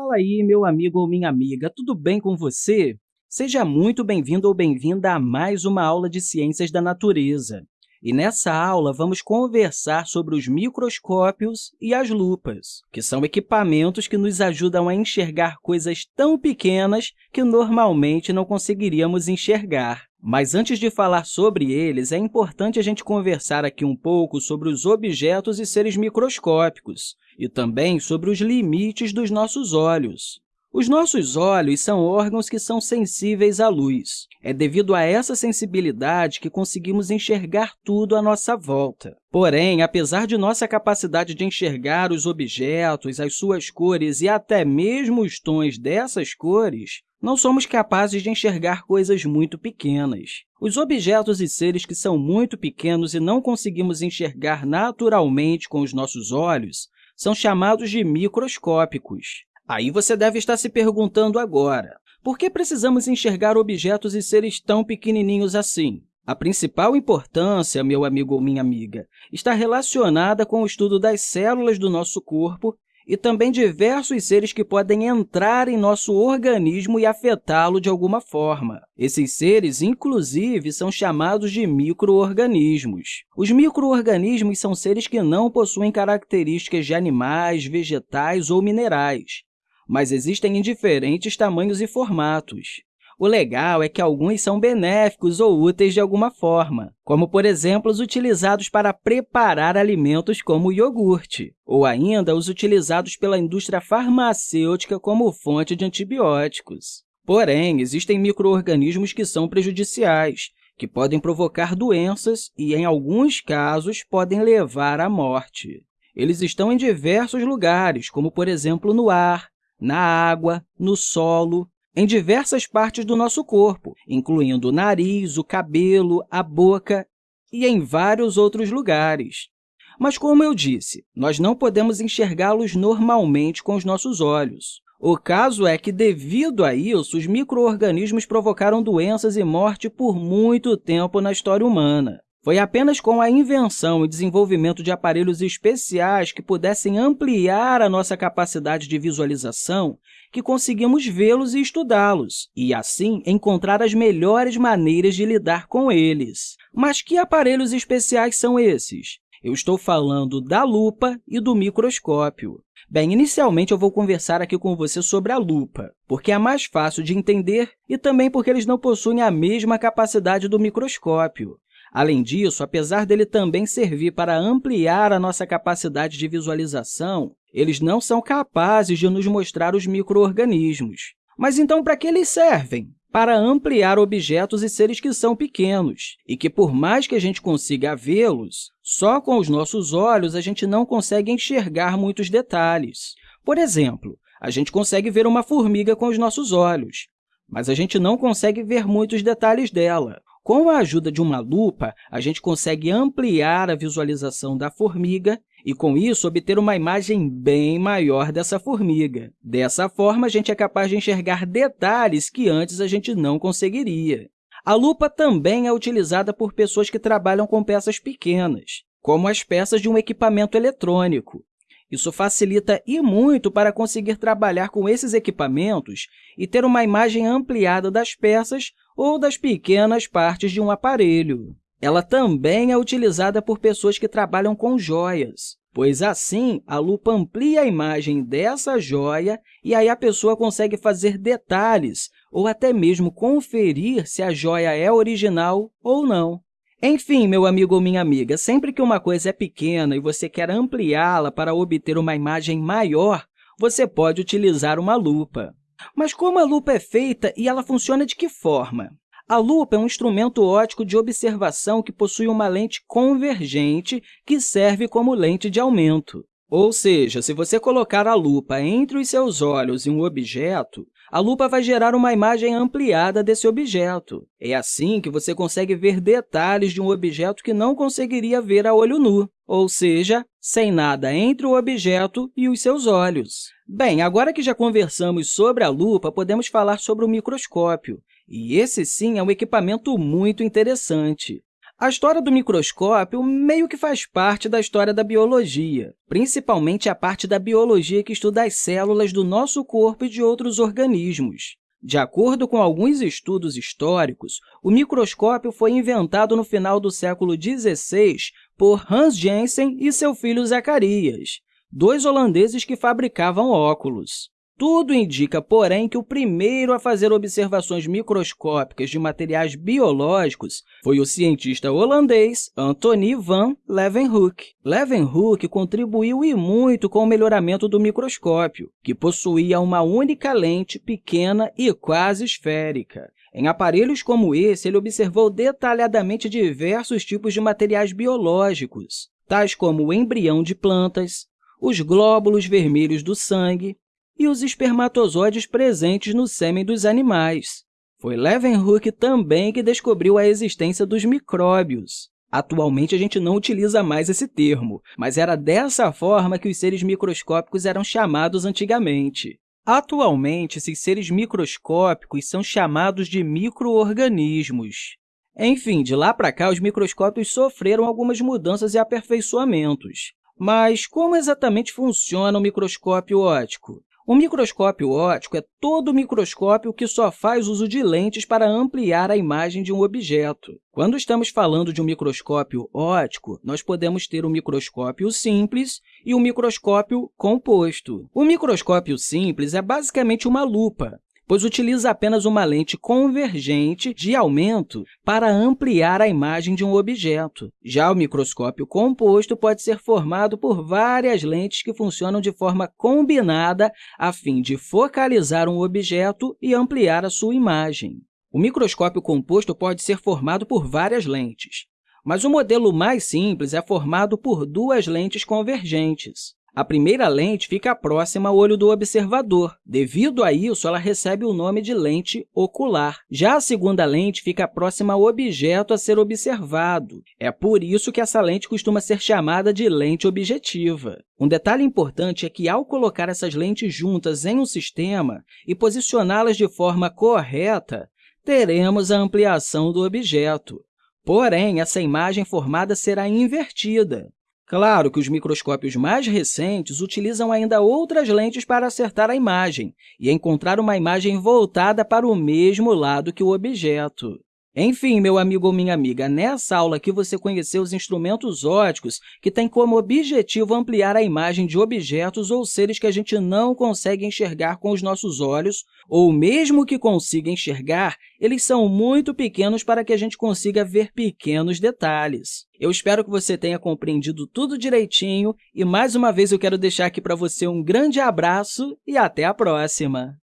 Fala aí, meu amigo ou minha amiga, tudo bem com você? Seja muito bem-vindo ou bem-vinda a mais uma aula de Ciências da Natureza. E nessa aula, vamos conversar sobre os microscópios e as lupas, que são equipamentos que nos ajudam a enxergar coisas tão pequenas que normalmente não conseguiríamos enxergar. Mas antes de falar sobre eles, é importante a gente conversar aqui um pouco sobre os objetos e seres microscópicos e também sobre os limites dos nossos olhos. Os nossos olhos são órgãos que são sensíveis à luz. É devido a essa sensibilidade que conseguimos enxergar tudo à nossa volta. Porém, apesar de nossa capacidade de enxergar os objetos, as suas cores e até mesmo os tons dessas cores, não somos capazes de enxergar coisas muito pequenas. Os objetos e seres que são muito pequenos e não conseguimos enxergar naturalmente com os nossos olhos são chamados de microscópicos. Aí você deve estar se perguntando agora, por que precisamos enxergar objetos e seres tão pequenininhos assim? A principal importância, meu amigo ou minha amiga, está relacionada com o estudo das células do nosso corpo e também diversos seres que podem entrar em nosso organismo e afetá-lo de alguma forma. Esses seres, inclusive, são chamados de microorganismos. Os microorganismos são seres que não possuem características de animais, vegetais ou minerais mas existem em diferentes tamanhos e formatos. O legal é que alguns são benéficos ou úteis de alguma forma, como, por exemplo, os utilizados para preparar alimentos como o iogurte, ou ainda os utilizados pela indústria farmacêutica como fonte de antibióticos. Porém, existem microorganismos que são prejudiciais, que podem provocar doenças e, em alguns casos, podem levar à morte. Eles estão em diversos lugares, como, por exemplo, no ar, na água, no solo, em diversas partes do nosso corpo, incluindo o nariz, o cabelo, a boca e em vários outros lugares. Mas, como eu disse, nós não podemos enxergá-los normalmente com os nossos olhos. O caso é que, devido a isso, os microorganismos provocaram doenças e morte por muito tempo na história humana. Foi apenas com a invenção e desenvolvimento de aparelhos especiais que pudessem ampliar a nossa capacidade de visualização que conseguimos vê-los e estudá-los, e, assim, encontrar as melhores maneiras de lidar com eles. Mas que aparelhos especiais são esses? Eu estou falando da lupa e do microscópio. Bem, inicialmente eu vou conversar aqui com você sobre a lupa, porque é mais fácil de entender e também porque eles não possuem a mesma capacidade do microscópio. Além disso, apesar dele também servir para ampliar a nossa capacidade de visualização, eles não são capazes de nos mostrar os microorganismos. Mas então, para que eles servem? Para ampliar objetos e seres que são pequenos, e que, por mais que a gente consiga vê-los, só com os nossos olhos a gente não consegue enxergar muitos detalhes. Por exemplo, a gente consegue ver uma formiga com os nossos olhos, mas a gente não consegue ver muitos detalhes dela. Com a ajuda de uma lupa, a gente consegue ampliar a visualização da formiga e, com isso, obter uma imagem bem maior dessa formiga. Dessa forma, a gente é capaz de enxergar detalhes que antes a gente não conseguiria. A lupa também é utilizada por pessoas que trabalham com peças pequenas, como as peças de um equipamento eletrônico. Isso facilita e muito para conseguir trabalhar com esses equipamentos e ter uma imagem ampliada das peças ou das pequenas partes de um aparelho. Ela também é utilizada por pessoas que trabalham com joias, pois assim a lupa amplia a imagem dessa joia e aí a pessoa consegue fazer detalhes ou até mesmo conferir se a joia é original ou não. Enfim, meu amigo ou minha amiga, sempre que uma coisa é pequena e você quer ampliá-la para obter uma imagem maior, você pode utilizar uma lupa. Mas como a lupa é feita e ela funciona de que forma? A lupa é um instrumento óptico de observação que possui uma lente convergente que serve como lente de aumento. Ou seja, se você colocar a lupa entre os seus olhos e um objeto, a lupa vai gerar uma imagem ampliada desse objeto. É assim que você consegue ver detalhes de um objeto que não conseguiria ver a olho nu, ou seja, sem nada entre o objeto e os seus olhos. Bem, agora que já conversamos sobre a lupa, podemos falar sobre o microscópio. E esse, sim, é um equipamento muito interessante. A história do microscópio meio que faz parte da história da biologia, principalmente a parte da biologia que estuda as células do nosso corpo e de outros organismos. De acordo com alguns estudos históricos, o microscópio foi inventado no final do século XVI por Hans Jensen e seu filho Zacarias, dois holandeses que fabricavam óculos. Tudo indica, porém, que o primeiro a fazer observações microscópicas de materiais biológicos foi o cientista holandês Antony van Leeuwenhoek. Leeuwenhoek contribuiu e muito com o melhoramento do microscópio, que possuía uma única lente pequena e quase esférica. Em aparelhos como esse, ele observou detalhadamente diversos tipos de materiais biológicos, tais como o embrião de plantas, os glóbulos vermelhos do sangue, e os espermatozoides presentes no sêmen dos animais. Foi Leeuwenhoek também que descobriu a existência dos micróbios. Atualmente, a gente não utiliza mais esse termo, mas era dessa forma que os seres microscópicos eram chamados antigamente. Atualmente, esses seres microscópicos são chamados de microorganismos. Enfim, de lá para cá, os microscópios sofreram algumas mudanças e aperfeiçoamentos. Mas como exatamente funciona o microscópio óptico? O microscópio óptico é todo microscópio que só faz uso de lentes para ampliar a imagem de um objeto. Quando estamos falando de um microscópio óptico, nós podemos ter um microscópio simples e um microscópio composto. O microscópio simples é basicamente uma lupa, pois utiliza apenas uma lente convergente de aumento para ampliar a imagem de um objeto. Já o microscópio composto pode ser formado por várias lentes que funcionam de forma combinada a fim de focalizar um objeto e ampliar a sua imagem. O microscópio composto pode ser formado por várias lentes, mas o modelo mais simples é formado por duas lentes convergentes. A primeira lente fica próxima ao olho do observador. Devido a isso, ela recebe o nome de lente ocular. Já a segunda lente fica próxima ao objeto a ser observado. É por isso que essa lente costuma ser chamada de lente objetiva. Um detalhe importante é que, ao colocar essas lentes juntas em um sistema e posicioná-las de forma correta, teremos a ampliação do objeto. Porém, essa imagem formada será invertida. Claro que os microscópios mais recentes utilizam ainda outras lentes para acertar a imagem e encontrar uma imagem voltada para o mesmo lado que o objeto. Enfim, meu amigo ou minha amiga, nessa aula aqui você conheceu os instrumentos ópticos que têm como objetivo ampliar a imagem de objetos ou seres que a gente não consegue enxergar com os nossos olhos, ou mesmo que consiga enxergar, eles são muito pequenos para que a gente consiga ver pequenos detalhes. Eu espero que você tenha compreendido tudo direitinho e, mais uma vez, eu quero deixar aqui para você um grande abraço e até a próxima!